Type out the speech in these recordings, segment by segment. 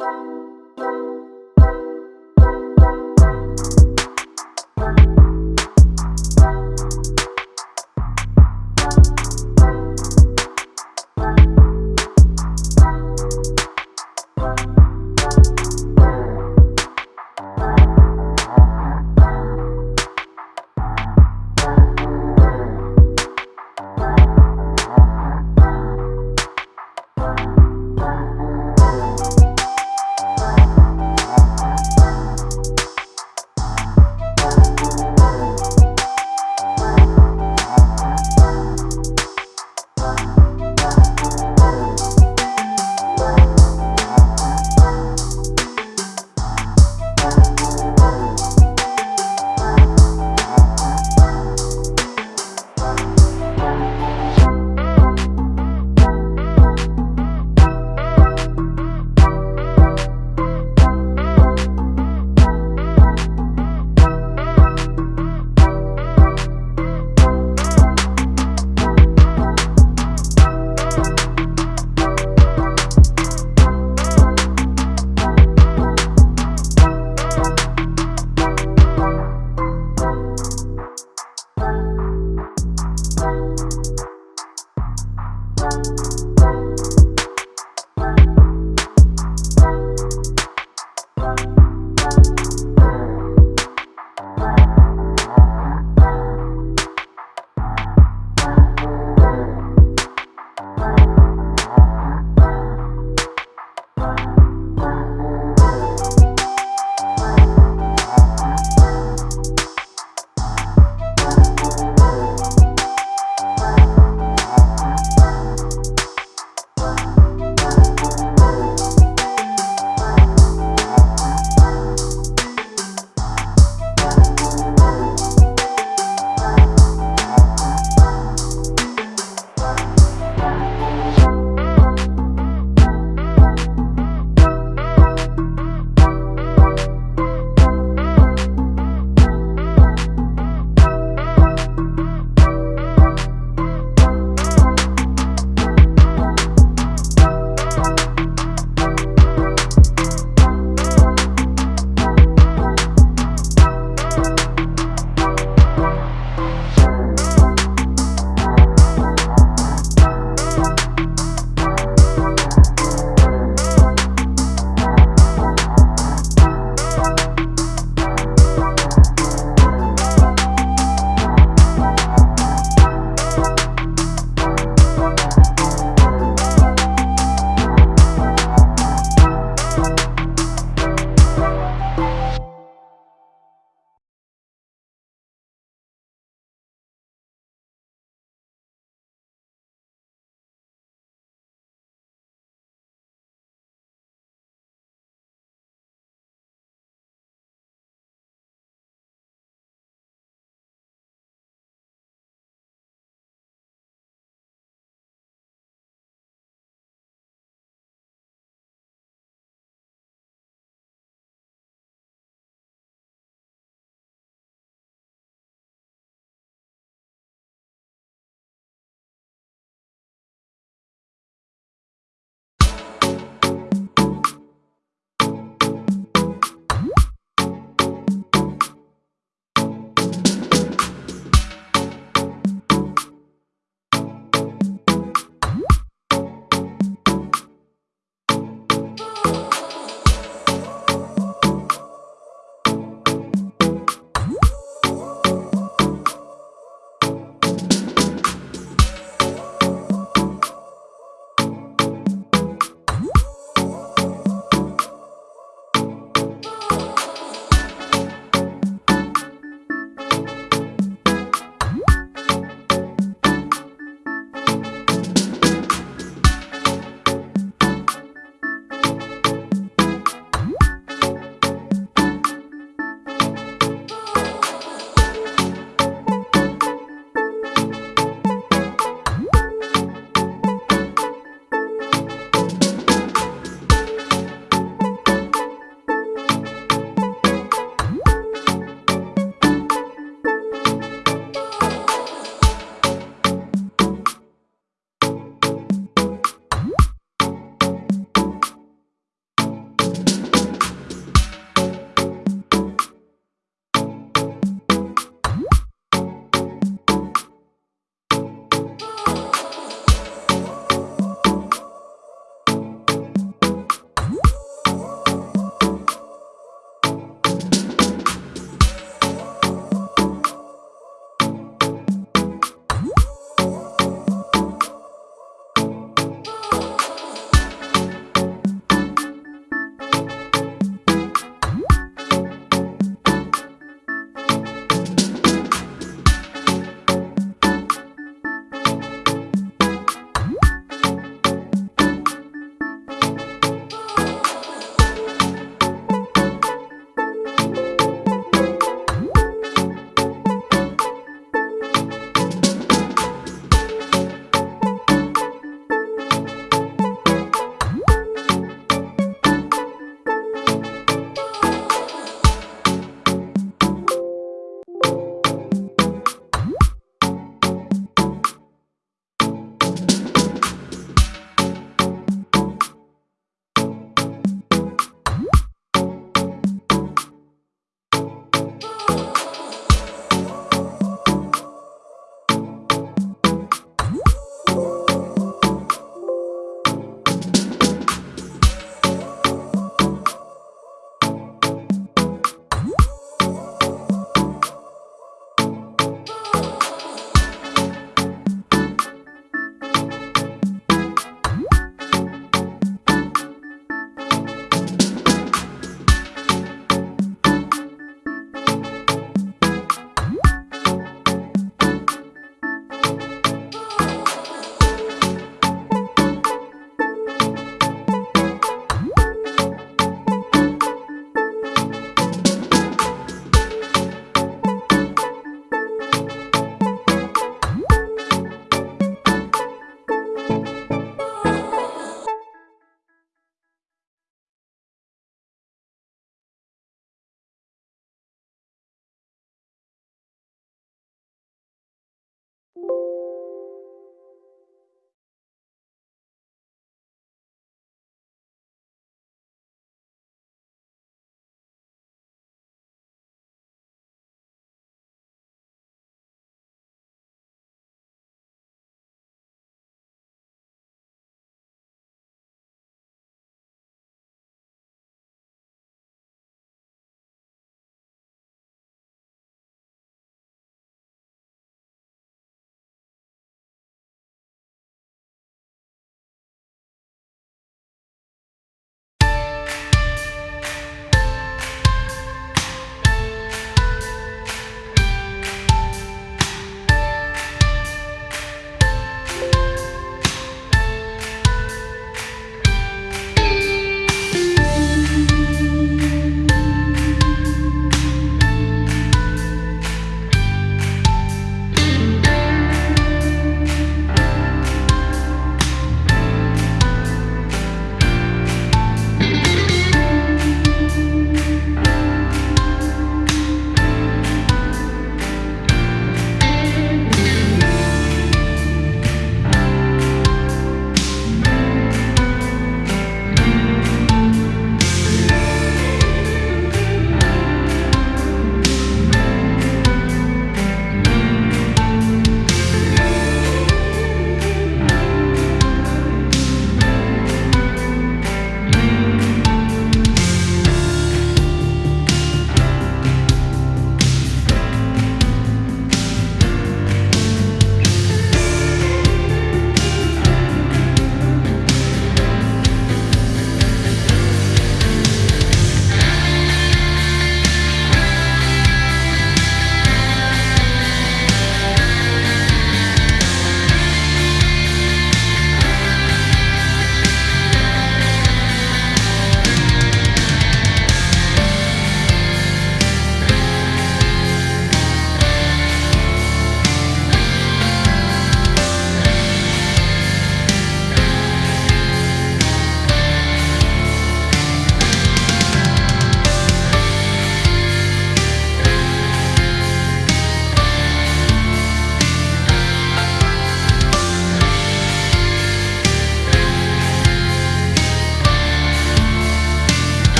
Bye.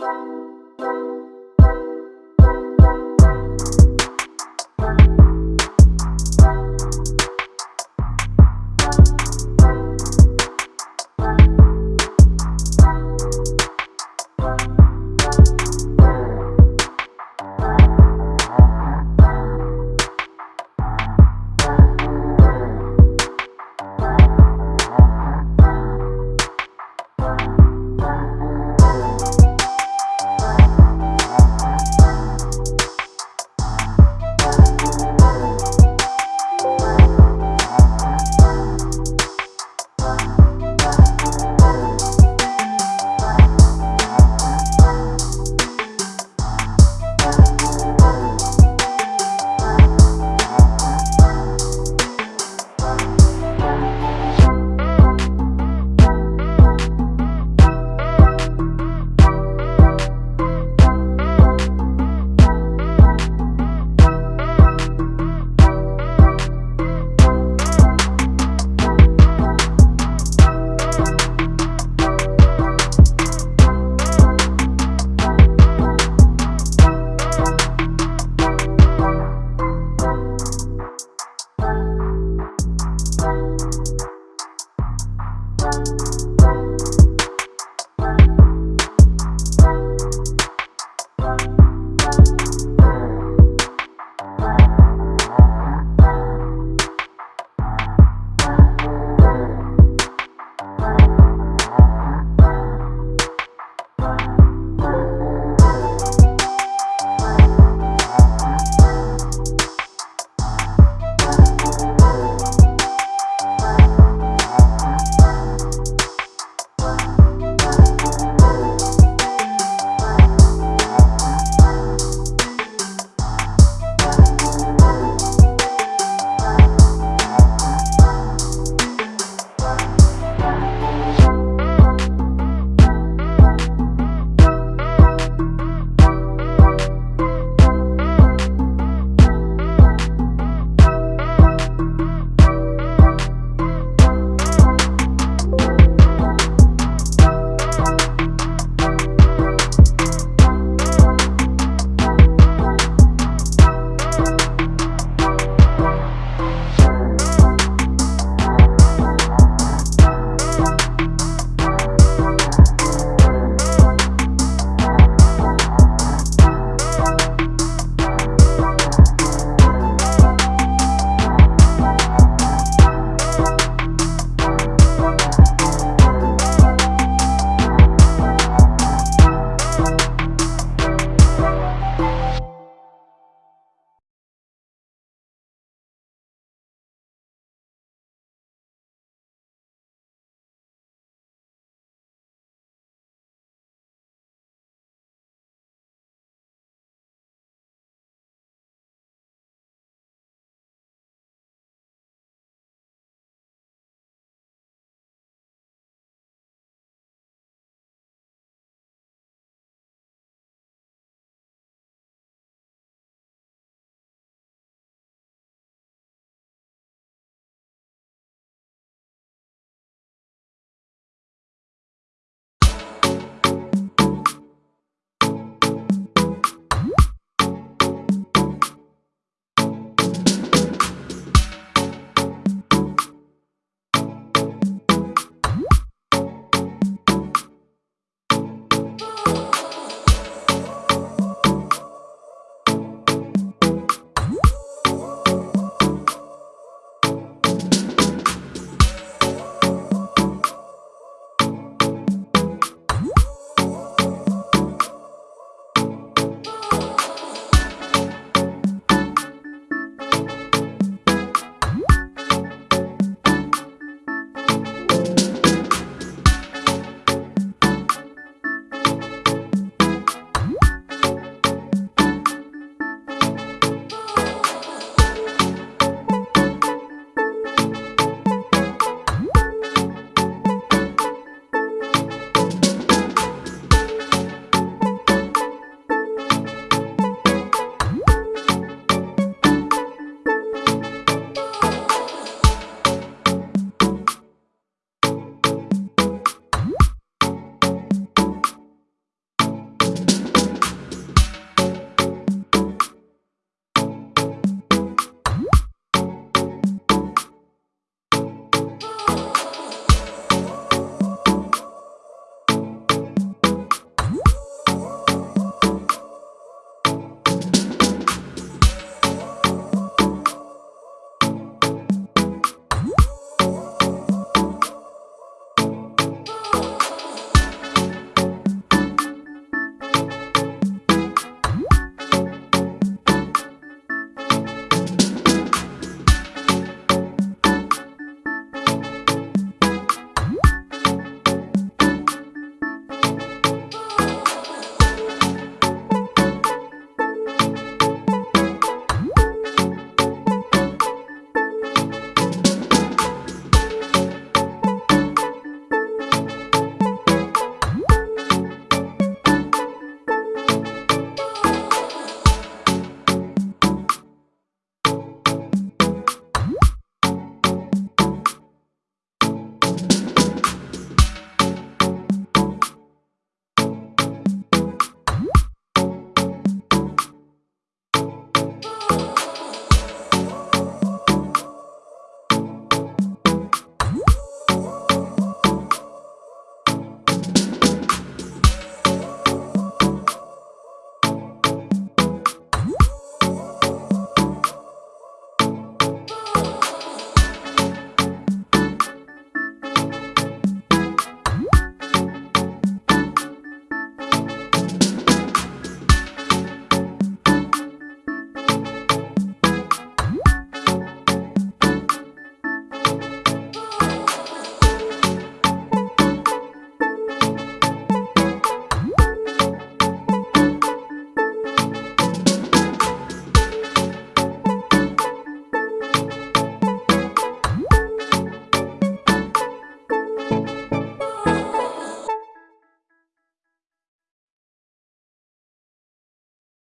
You